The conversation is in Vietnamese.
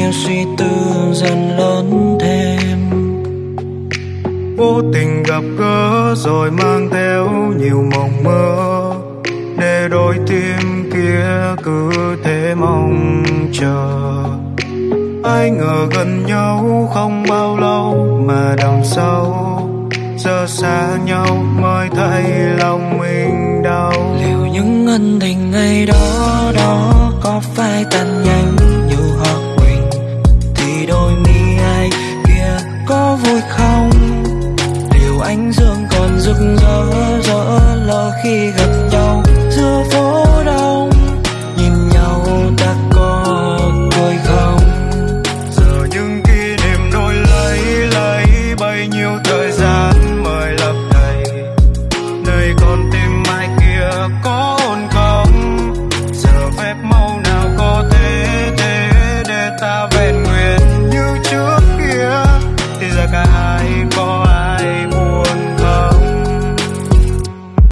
nhiều suy tư dần lớn thêm. Vô tình gặp gỡ rồi mang theo nhiều mộng mơ. Để đôi tim kia cứ thế mong chờ. Ai ngờ gần nhau không bao lâu mà đằng sau giờ xa nhau mới thấy lòng mình đau. Liệu những ân tình ngày đó đó ánh dương còn rực rỡ rỡ lỡ khi gặp nhau. Giữa phố đông, nhìn nhau ta có cười không? Giờ những kỷ niệm đôi lấy lấy bấy nhiêu thời gian mời lấp đầy. Nơi con tim mai kia có ổn không? Giờ phép màu nào có thế thế để ta vẹn nguyện như trước kia? Thì giờ cả hai có ai